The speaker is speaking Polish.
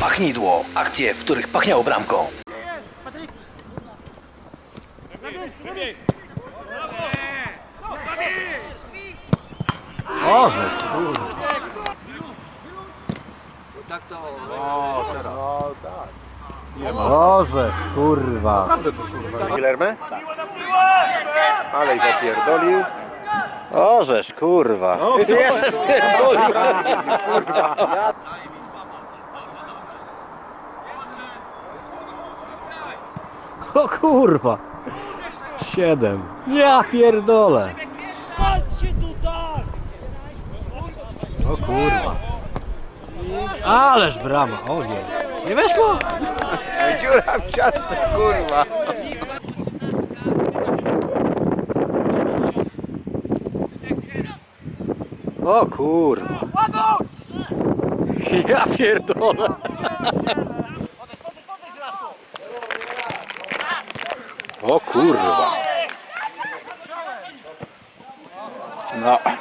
Pachnidło. Akcje, w których pachniało bramką. Orzesz, kurwa. Orzesz, kurwa. Gilerme? Ale ich opierdolił. Orzesz, kurwa. Jeszcze spierdolił. O kurwa. Siedem. Ja pierdolę. O kurwa. Ależ brama, o nie. Nie weszło? Dziura w ciastce, kurwa. O kurwa. Ja pierdolę. O kurwa. No.